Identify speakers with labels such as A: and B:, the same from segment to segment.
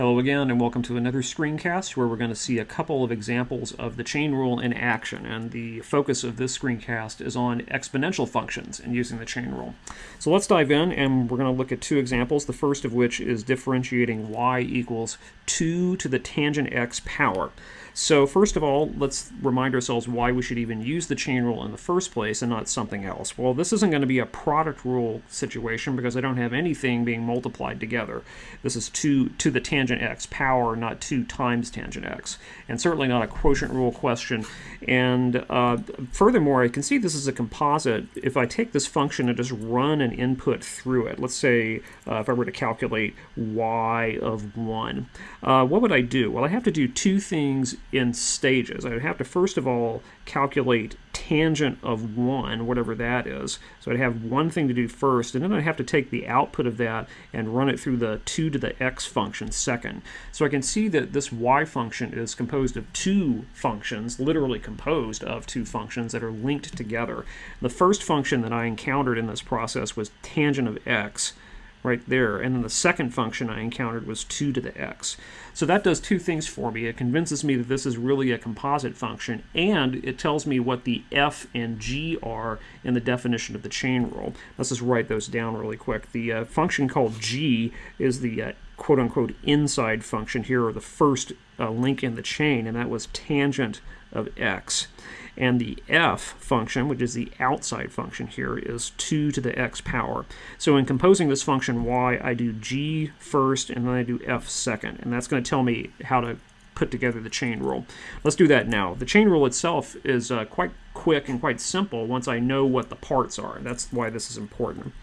A: Hello again and welcome to another screencast where we're going to see a couple of examples of the chain rule in action and the focus of this screencast is on exponential functions and using the chain rule. So let's dive in and we're going to look at two examples, the first of which is differentiating y equals 2 to the tangent x power. So first of all, let's remind ourselves why we should even use the chain rule in the first place and not something else. Well, this isn't going to be a product rule situation because I don't have anything being multiplied together. This is 2 to the tangent x power, not 2 times tangent x. And certainly not a quotient rule question. And uh, furthermore, I can see this is a composite. If I take this function and just run an input through it, let's say uh, if I were to calculate y of 1, uh, what would I do? Well, I have to do two things in stages. I would have to first of all calculate tangent of 1, whatever that is. So I'd have one thing to do first, and then I'd have to take the output of that and run it through the 2 to the x function second. So I can see that this y function is composed of two functions, literally composed of two functions that are linked together. The first function that I encountered in this process was tangent of x right there. And then the second function I encountered was 2 to the x. So that does two things for me. It convinces me that this is really a composite function, and it tells me what the f and g are in the definition of the chain rule. Let's just write those down really quick. The uh, function called g is the uh, quote-unquote inside function here, or the first uh, link in the chain, and that was tangent of x. And the f function, which is the outside function here, is 2 to the x power. So in composing this function y, I do g first, and then I do f second. And that's going to tell me how to put together the chain rule. Let's do that now. The chain rule itself is uh, quite quick and quite simple once I know what the parts are. That's why this is important.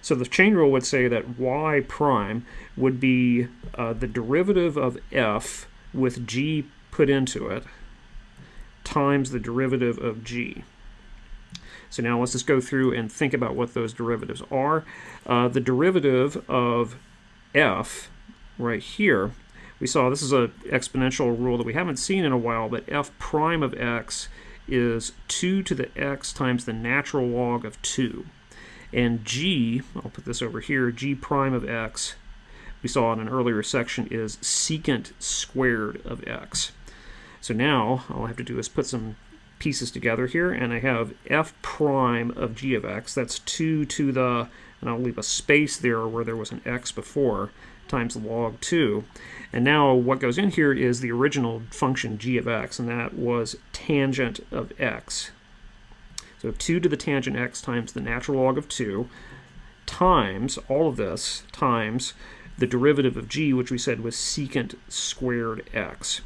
A: So the chain rule would say that y prime would be uh, the derivative of f with g put into it times the derivative of g. So now let's just go through and think about what those derivatives are. Uh, the derivative of f right here, we saw this is an exponential rule that we haven't seen in a while, but f prime of x is 2 to the x times the natural log of 2. And g, I'll put this over here, g prime of x, we saw in an earlier section, is secant squared of x. So now all I have to do is put some pieces together here, and I have f prime of g of x. That's 2 to the, and I'll leave a space there where there was an x before, times log 2. And now what goes in here is the original function g of x, and that was tangent of x. So 2 to the tangent x times the natural log of 2 times, all of this, times the derivative of g, which we said was secant squared x.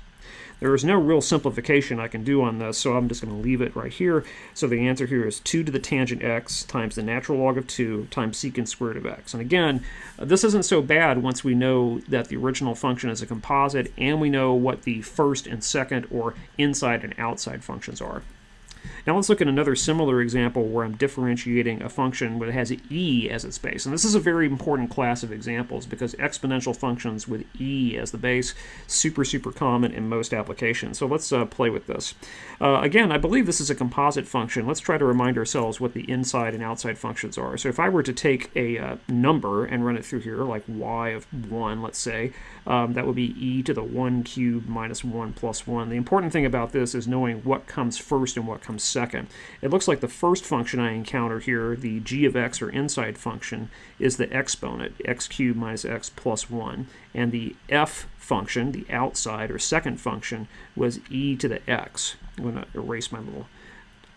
A: There is no real simplification I can do on this, so I'm just going to leave it right here. So the answer here is 2 to the tangent x times the natural log of 2 times secant squared of x. And again, this isn't so bad once we know that the original function is a composite and we know what the first and second or inside and outside functions are. Now let's look at another similar example where I'm differentiating a function that has e as its base. And this is a very important class of examples because exponential functions with e as the base, super, super common in most applications. So let's uh, play with this. Uh, again, I believe this is a composite function. Let's try to remind ourselves what the inside and outside functions are. So if I were to take a uh, number and run it through here, like y of 1, let's say, um, that would be e to the 1 cubed minus 1 plus 1. The important thing about this is knowing what comes first and what comes second. It looks like the first function I encounter here, the g of x or inside function, is the exponent, x cubed minus x plus 1. And the f function, the outside or second function, was e to the x. I'm going to erase my little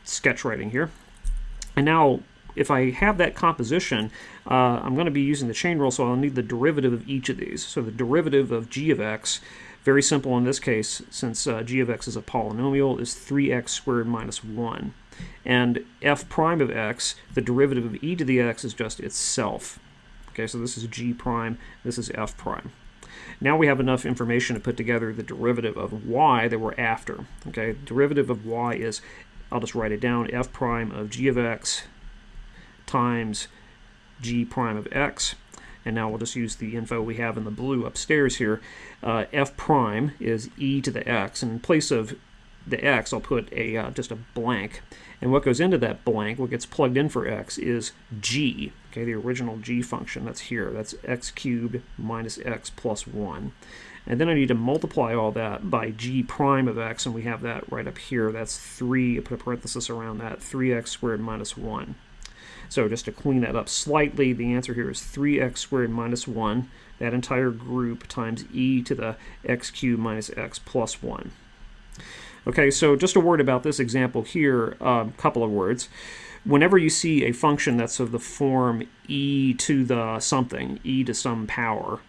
A: sketch writing here. And now if I have that composition, uh, I'm going to be using the chain rule, so I'll need the derivative of each of these. So the derivative of g of x, very simple in this case, since uh, g of x is a polynomial, is 3x squared minus 1. And f prime of x, the derivative of e to the x is just itself. Okay, so this is g prime, this is f prime. Now we have enough information to put together the derivative of y that we're after. Okay, derivative of y is, I'll just write it down, f prime of g of x times g prime of x. And now we'll just use the info we have in the blue upstairs here. Uh, f prime is e to the x. And in place of the x, I'll put a uh, just a blank. And what goes into that blank, what gets plugged in for x, is g, okay, the original g function that's here. That's x cubed minus x plus 1. And then I need to multiply all that by g prime of x, and we have that right up here. That's 3, I put a parenthesis around that, 3x squared minus 1. So just to clean that up slightly, the answer here is 3x squared minus 1, that entire group times e to the x cubed minus x plus 1. Okay, so just a word about this example here, a um, couple of words. Whenever you see a function that's of the form e to the something, e to some power,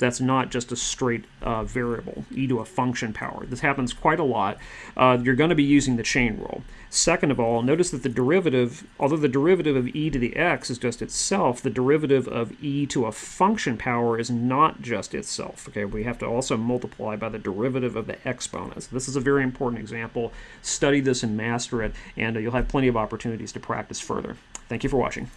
A: that's not just a straight uh, variable, e to a function power. This happens quite a lot. Uh, you're going to be using the chain rule. Second of all, notice that the derivative, although the derivative of e to the x is just itself, the derivative of e to a function power is not just itself. Okay, we have to also multiply by the derivative of the exponents. This is a very important example. Study this and master it, and you'll have plenty of opportunities to practice further. Thank you for watching.